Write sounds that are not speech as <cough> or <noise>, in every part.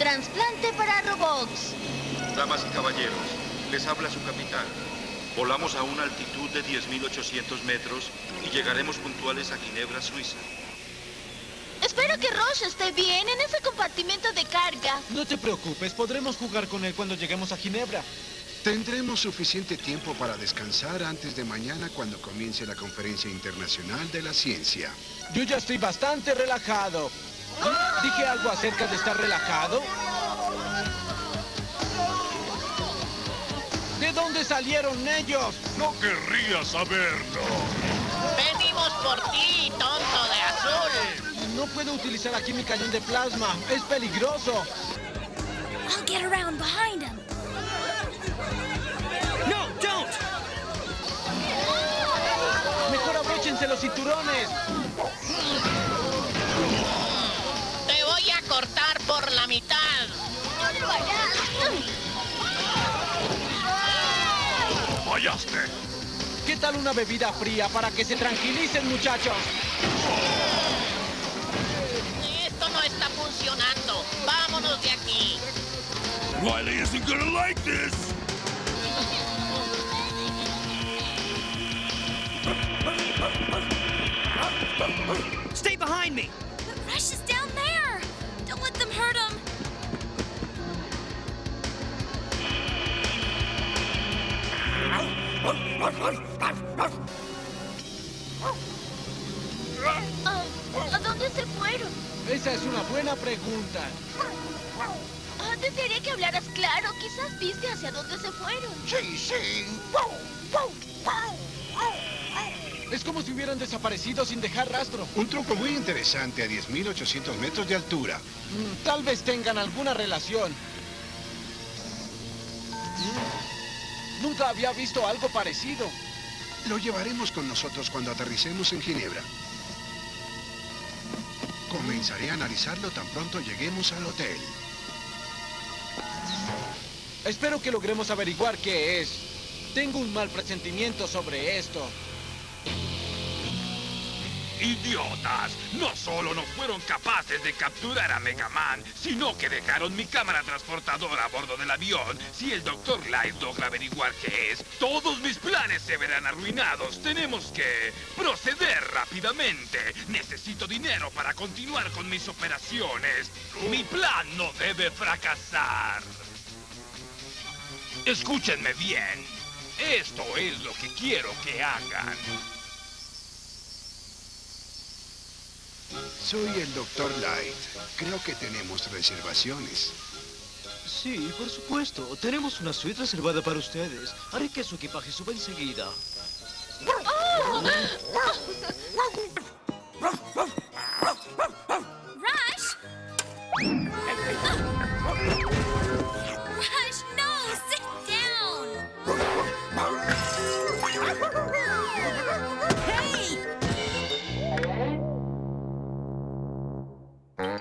Transplante para Robots. Damas y caballeros, les habla su capitán. Volamos a una altitud de 10.800 metros y llegaremos puntuales a Ginebra, Suiza. Espero que Roche esté bien en ese compartimento de carga. No te preocupes, podremos jugar con él cuando lleguemos a Ginebra. Tendremos suficiente tiempo para descansar antes de mañana cuando comience la Conferencia Internacional de la Ciencia. Yo ya estoy bastante relajado. ¿Dije algo acerca de estar relajado? ¿De dónde salieron ellos? No querría saberlo. Venimos por ti, tonto de azul. No puedo utilizar aquí mi cañón de plasma. Es peligroso. I'll get around behind him. No, don't. Mejor abróchense los cinturones. Por la mitad. Fallaste. ¿Qué tal una bebida fría para que se tranquilicen, muchachos? Esto no está funcionando. Vámonos de aquí. Riley isn't gonna like this. Stay behind me! ¿A dónde se fueron? Esa es una buena pregunta. Ah, desearía que hablaras claro. Quizás viste hacia dónde se fueron. Sí, sí. Es como si hubieran desaparecido sin dejar rastro. Un truco muy interesante a 10.800 metros de altura. Mm, Tal vez tengan alguna relación. Nunca había visto algo parecido. Lo llevaremos con nosotros cuando aterricemos en Ginebra. Comenzaré a analizarlo tan pronto lleguemos al hotel. Espero que logremos averiguar qué es. Tengo un mal presentimiento sobre esto. ¡Idiotas! No solo no fueron capaces de capturar a Mega Man, sino que dejaron mi cámara transportadora a bordo del avión. Si el Dr. Light logra averiguar qué es, todos mis planes se verán arruinados. Tenemos que proceder rápidamente. Necesito dinero para continuar con mis operaciones. Mi plan no debe fracasar. Escúchenme bien. Esto es lo que quiero que hagan. Soy el Dr. Light. Creo que tenemos reservaciones. Sí, por supuesto. Tenemos una suite reservada para ustedes. Haré que su equipaje suba enseguida. Rush? Rush,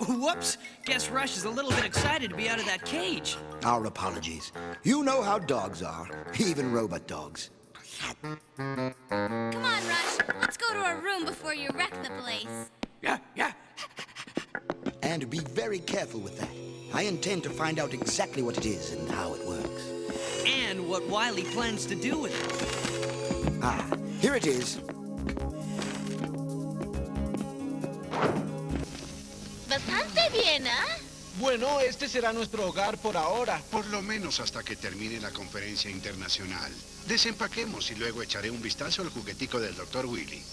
<laughs> Whoops! Guess Rush is a little bit excited to be out of that cage. Our apologies. You know how dogs are, <laughs> even robot dogs. Come on, Rush. Let's go to our room before you wreck the place. Yeah, yeah. And be very careful with that. I intend to find out exactly what it is and how it works. And what Wiley plans to do with it. Ah, here it is. Bueno, este será nuestro hogar por ahora. Por lo menos hasta que termine la conferencia internacional. Desempaquemos y luego echaré un vistazo al juguetico del Dr. Willy.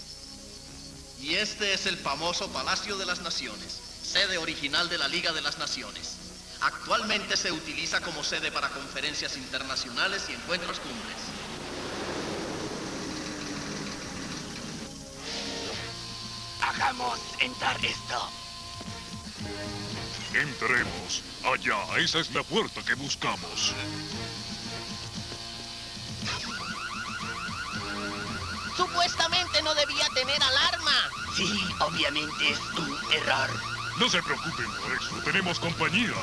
Y este es el famoso Palacio de las Naciones, sede original de la Liga de las Naciones. Actualmente se utiliza como sede para conferencias internacionales y encuentros cumbres. Hagamos entrar esto. Entremos. Allá, esa es la puerta que buscamos. Supuestamente no debía tener alarma. Sí, obviamente es un error. No se preocupen por eso, tenemos compañía.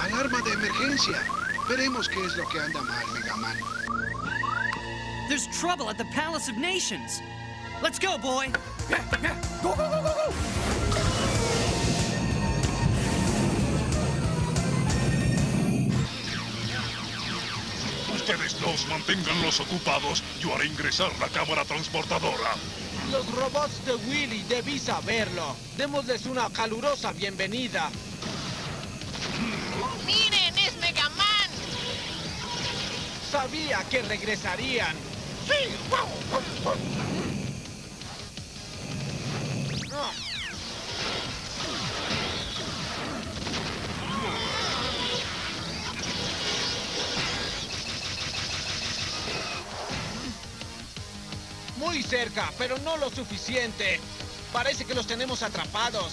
Alarma de emergencia. Veremos qué es lo que anda mal, Mega Man. There's trouble at the Palace of Nations. Let's go, boy. Go, go, go, go, go! Ustedes dos manténganlos ocupados. Yo haré ingresar la cámara transportadora. Los robots de Willy debí saberlo. Démosles una calurosa bienvenida. Sabía que regresarían. ¡Sí! Muy cerca, pero no lo suficiente. Parece que los tenemos atrapados.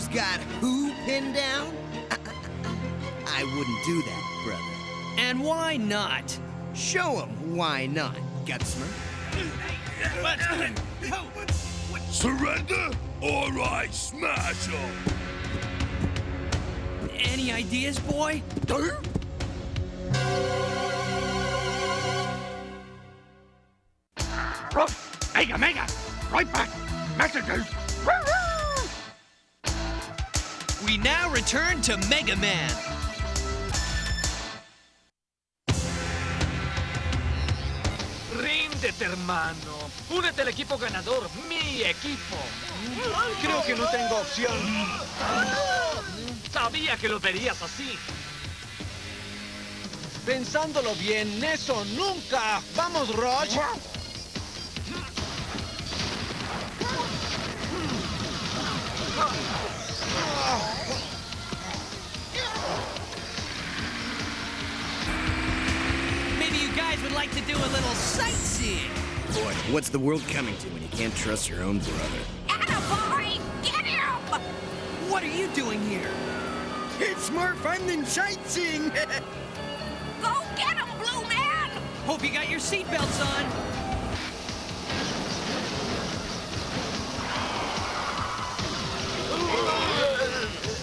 Who's got who pinned down? <laughs> I wouldn't do that, brother. And why not? Show Show 'em why not, Gutsman. Surrender? All right, smash them. Any ideas, boy? Mega, mega! Right back! Messages! We now return to Mega Man. Ríndete, hermano. Únete al equipo ganador, mi equipo. Creo que no tengo opción. Sabía que lo verías así. Pensándolo bien, eso nunca. Vamos, Roach. Little sightseeing. Boy, what's the world coming to when you can't trust your own brother? Attaboy! Get him! What are you doing here? It's more fun than sightseeing! <laughs> Go get him, Blue Man! Hope you got your seatbelts on.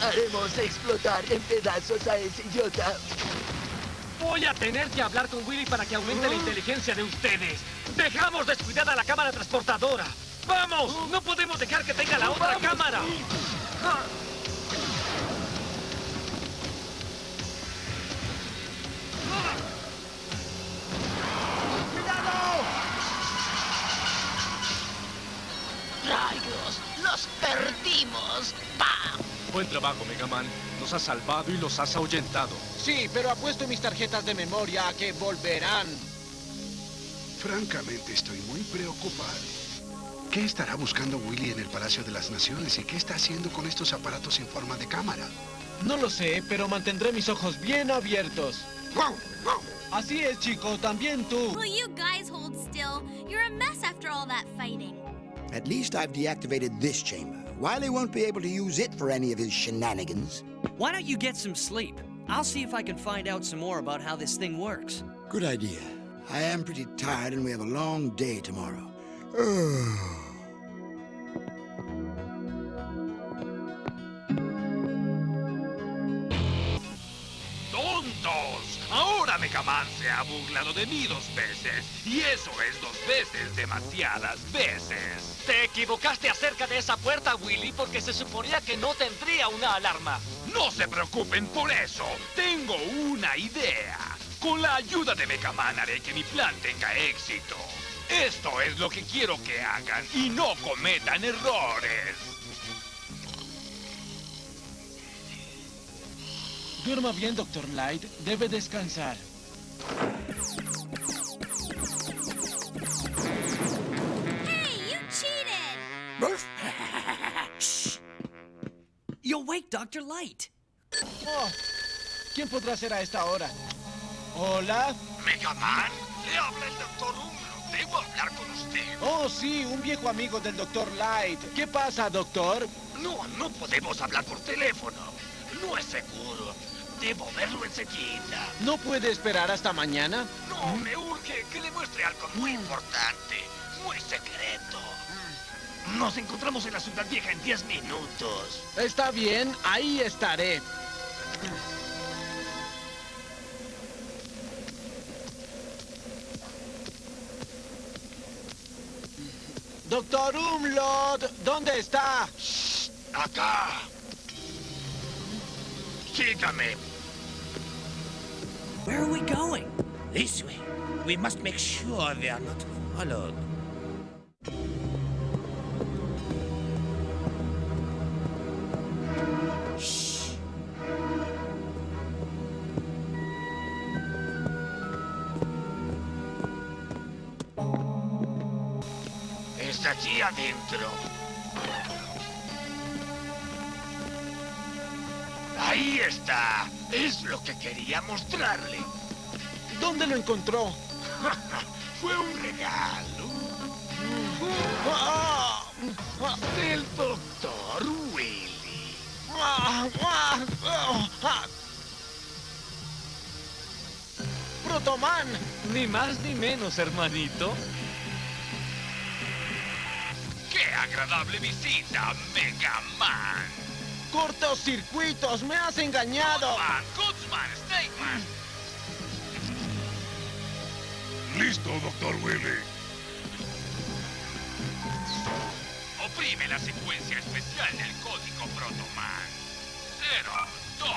Haremos explotar en pedazos a ese idiota. Voy a tener que hablar con Willy para que aumente la inteligencia de ustedes. Dejamos descuidada la cámara transportadora. ¡Vamos! No podemos dejar que tenga la otra cámara. ¡Rayos! ¡Los perdimos! ¡Pam! Buen trabajo, Mega Man. Nos has salvado y los has ahuyentado. Sí, pero apuesto mis tarjetas de memoria a que volverán. Francamente, estoy muy preocupado. ¿Qué estará buscando Willy en el Palacio de las Naciones y qué está haciendo con estos aparatos en forma de cámara? No lo sé, pero mantendré mis ojos bien abiertos. Así es, chico, también tú. Will you guys hold still? You're a mess after all that fighting. At least I've deactivated this chamber. Wiley won't be able to use it for any of his shenanigans. Why don't you get some sleep? I'll see if I can find out some more about how this thing works. Good idea. I am pretty tired and we have a long day tomorrow. <sighs> Oh. Ahora Mega Man se ha burlado de mí dos veces. Y eso es dos veces demasiadas veces. Te equivocaste acerca de esa puerta, Willy, porque se suponía que no tendría una alarma. No se preocupen por eso. Tengo una idea. Con la ayuda de Mega Man haré que mi plan tenga éxito. Esto es lo que quiero que hagan y no cometan errores. Duerma bien, Dr. Light. Debe descansar. Hey, you cheated! <laughs> Shh. You'll wake Dr. Light. Oh, ¿Quién podrá ser a esta hora? ¿Hola? Megaman, le habla el doctor Umbro. Debo hablar con usted. Oh, sí, un viejo amigo del Dr. Light. ¿Qué pasa, doctor? No, no podemos hablar por teléfono. No es seguro. Debo verlo enseguida. ¿No puede esperar hasta mañana? No, me urge que le muestre algo muy importante, muy secreto. Nos encontramos en la ciudad vieja en 10 minutos. Está bien, ahí estaré. Doctor Umlot, ¿dónde está? Acá. Where are we going? This way. We must make sure they are not followed. Shh. Está allí adentro. Es lo que quería mostrarle. ¿Dónde lo encontró? <laughs> Fue un regalo. Del doctor Willy. ¡Protoman! Ni más ni menos, hermanito. ¡Qué agradable visita, Mega Man! ¡Cortocircuitos! ¡Me has engañado! Goodman, Goodsman, Snakeman. Listo, Doctor Willy. Oprime la secuencia especial del código Protoman. 0, 2,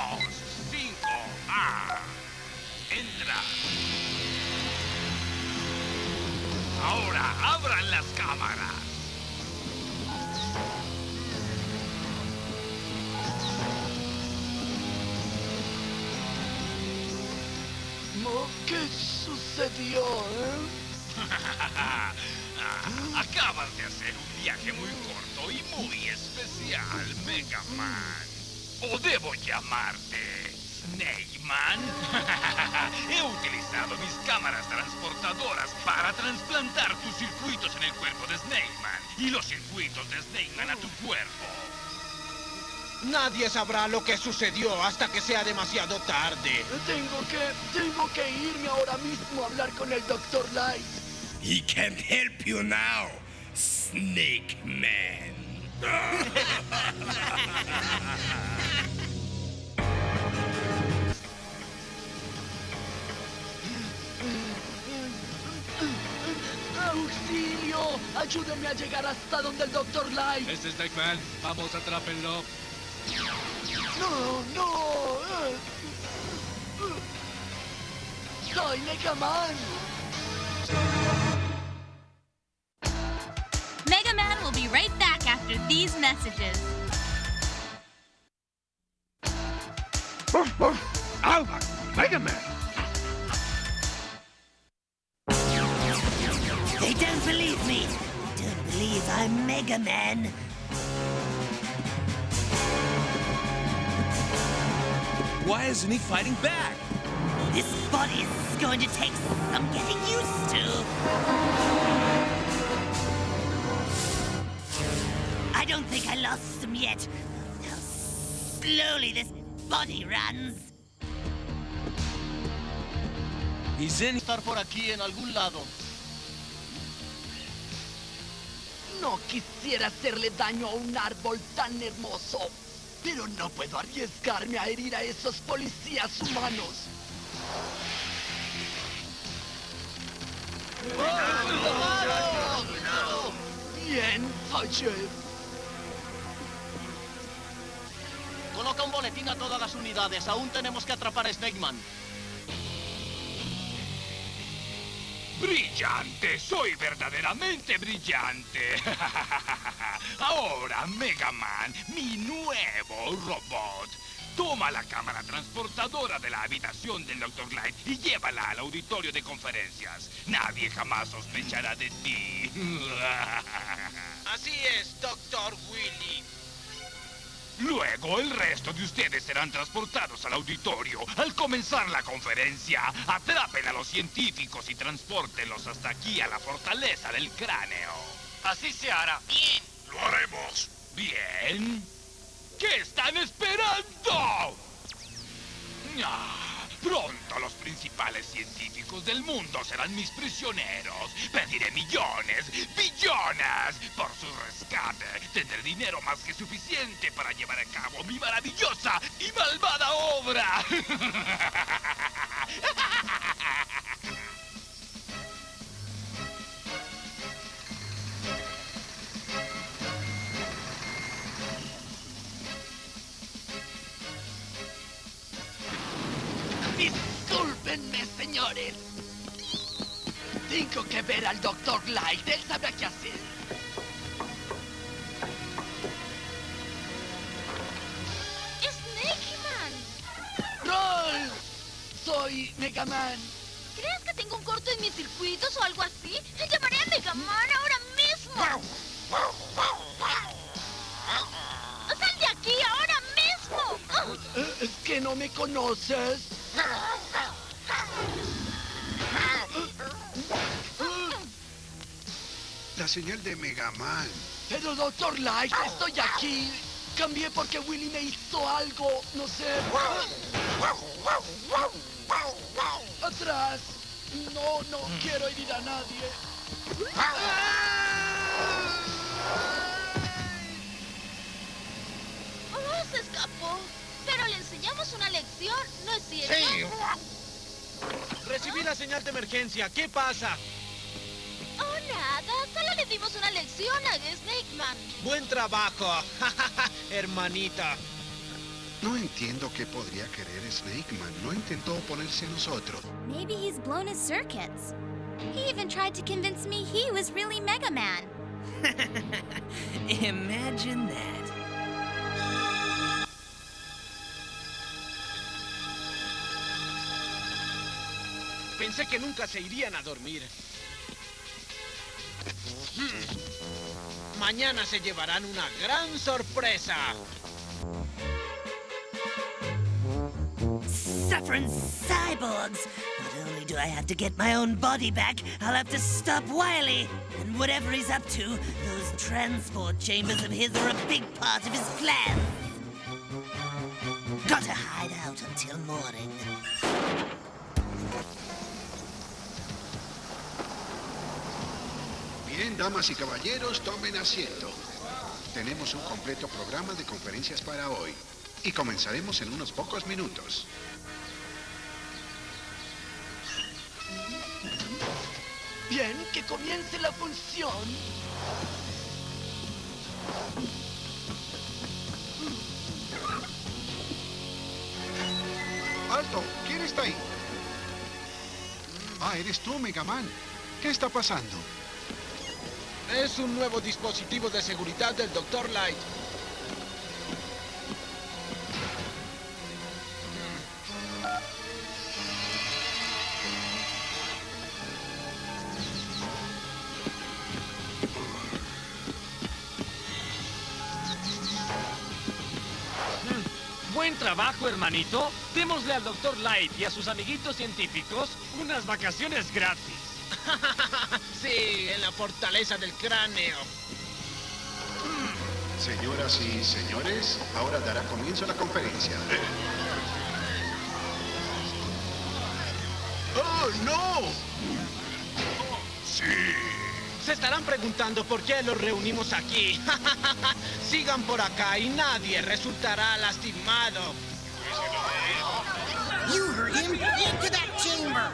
5, A. Entra. Ahora abran las cámaras. ¿Qué sucedió, eh? <laughs> Acabas de hacer un viaje muy corto y muy especial, Mega Man. ¿O debo llamarte Snake Man? <laughs> He utilizado mis cámaras transportadoras para trasplantar tus circuitos en el cuerpo de Snake Man y los circuitos de Snake Man a tu cuerpo. Nadie sabrá lo que sucedió hasta que sea demasiado tarde. Tengo que, tengo que irme ahora mismo a hablar con el Dr. Light. He can't help you now, Snake Man. ¡Auxilio! ¡Ayúdenme a llegar hasta donde el Dr. Light! Este es Snake Man. Vamos, atrápenlo. ¡No, no! ¡Soy Mega Man! Mega Man will be right back after these messages. Alba, Mega Man. They don't believe me. They don't believe I'm Mega Man. Why isn't he fighting back? This body is going to take some getting used to. I don't think I lost him yet. How slowly this body runs. He's in. Estar por aquí en algún lado. No quisiera hacerle daño a un árbol tan hermoso, pero no puedo arriesgarme a herir a esos policías humanos. Bien, fallé. Coloca un boletín a todas las unidades. Aún tenemos que atrapar a Snake Brillante, soy verdaderamente brillante. <laughs> Ahora, Mega Man, mi nuevo robot. Toma la cámara transportadora de la habitación del Dr. Light y llévala al auditorio de conferencias. Nadie jamás sospechará de ti. <laughs> Así es, Doctor Willy. Luego el resto de ustedes serán transportados al auditorio. Al comenzar la conferencia, atrapen a los científicos y transpórtenlos hasta aquí a la fortaleza del cráneo. Así se hará. Bien. Lo haremos. Bien. ¿Qué están esperando? Ah, pronto los principales científicos del mundo serán mis prisioneros. Pediré millones, billones por su rescate. Tendré dinero más que suficiente para llevar a cabo mi maravillosa y malvada obra. <laughs> Discúlpenme, señores. Tengo que ver al Dr. Light. Él sabrá qué hacer. ¡Snake Man! ¡Roll! Soy Mega Man. ¿Crees que tengo un corto en mis circuitos o algo así? ¡Llamaré a Mega Man ahora mismo! ¡Sal de aquí ahora mismo! ¿Es que no me conoces? Señal de Mega Man. Pero, Dr. Light, estoy aquí. Cambié porque Willy me hizo algo, no sé. Atrás. No, no quiero herir a nadie. ¡Oh, se escapó! Pero le enseñamos una lección, ¿no es cierto? Recibí la señal de emergencia. ¿Qué pasa? Solo le dimos una lección a Snake Man. Buen trabajo, <laughs> hermanita. No entiendo qué podría querer Snake Man. No intentó oponerse a nosotros. Maybe he's blown his circuits. He even tried to convince me he was really Mega Man. <laughs> Imagine that. Pensé que nunca se irían a dormir. Mañana se llevarán una gran sorpresa. Suffering cyborgs! Not only do I have to get my own body back, I'll have to stop Wily. And whatever he's up to, those transport chambers of his are a big part of his plan. Gotta hide out until morning. Bien, damas y caballeros, tomen asiento. Tenemos un completo programa de conferencias para hoy. Y comenzaremos en unos pocos minutos. Bien, que comience la función. ¡Alto! ¿Quién está ahí? Ah, eres tú, Mega Man. ¿Qué está pasando? Es un nuevo dispositivo de seguridad del Dr. Light. Buen trabajo, hermanito. Démosle al Dr. Light y a sus amiguitos científicos unas vacaciones gratis. <laughs> en la fortaleza del cráneo. Señoras y señores, ahora dará comienzo la conferencia. ¡Oh, no! Sí. Se estarán preguntando por qué los reunimos aquí. <laughs> Sigan por acá y nadie resultará lastimado. You heard him. Into that chamber.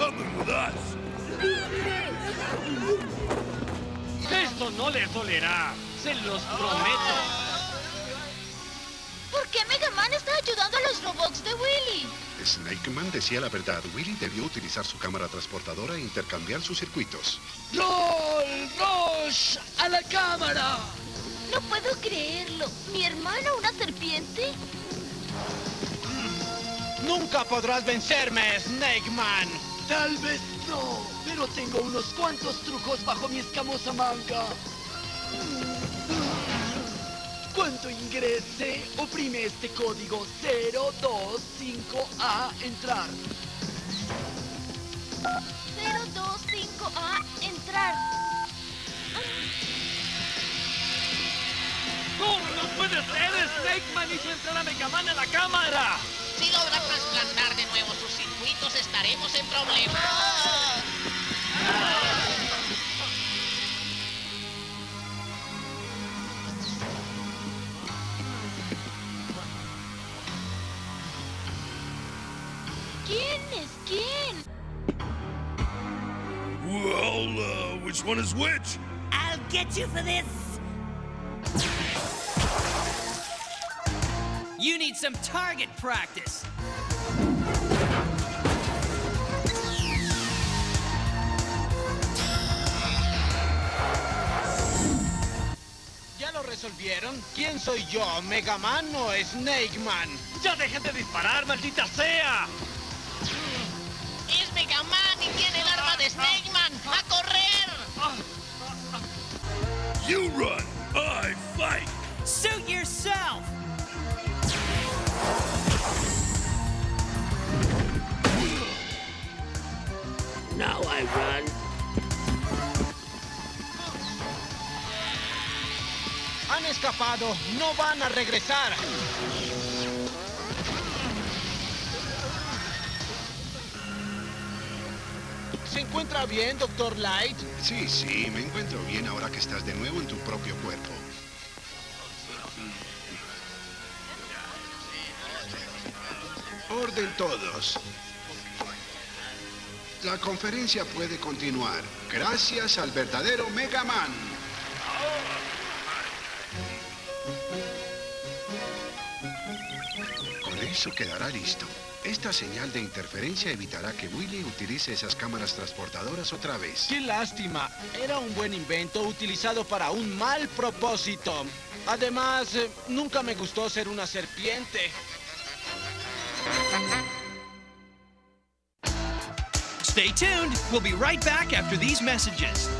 Coming with us. Esto no les dolerá. Se los prometo. ¿Por qué Mega Man está ayudando a los robots de Willy? Snake Man decía la verdad. Willy debió utilizar su cámara transportadora e intercambiar sus circuitos. ¡Roll! ¡Rush! ¡A la cámara! No puedo creerlo. ¿Mi hermano una serpiente? Nunca podrás vencerme, Snake Man. Tal vez no, pero tengo unos cuantos trucos bajo mi escamosa manga. Cuando ingrese, oprime este código 025A entrar. 025A entrar. ¡No, no puede ser! ¡Snake Man hizo entrar a Mega Man a la cámara! Si logra trasplantar de nuevo sus circuitos, estaremos en problemas. ¿Quién es quién? Well, uh, which one is which? I'll get you for this. Need some target practice. ¿Ya lo resolvieron? ¿Quién soy yo, Mega Man o Snake Man? ¡Ya dejen de disparar, maldita sea! Es Mega Man y tiene el arma de Snake Man. ¡A correr! You run, I fight. Suit yourself! I run. Han escapado, no van a regresar. ¿Se encuentra bien, Doctor Light? Sí, sí, me encuentro bien ahora que estás de nuevo en tu propio cuerpo. Orden todos. La conferencia puede continuar. Gracias al verdadero Mega Man. Con eso quedará listo. Esta señal de interferencia evitará que Willy utilice esas cámaras transportadoras otra vez. ¡Qué lástima! Era un buen invento utilizado para un mal propósito. Además, eh, nunca me gustó ser una serpiente. Stay tuned. We'll be right back after these messages.